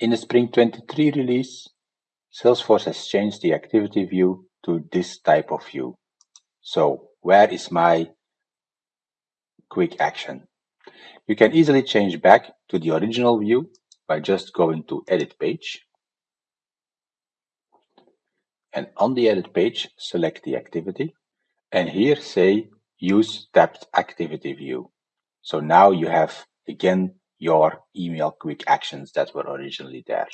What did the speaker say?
In the Spring 23 release, Salesforce has changed the activity view to this type of view. So where is my quick action? You can easily change back to the original view by just going to Edit Page. And on the Edit page, select the activity. And here say Use Tabbed Activity View. So now you have, again, your email quick actions that were originally there.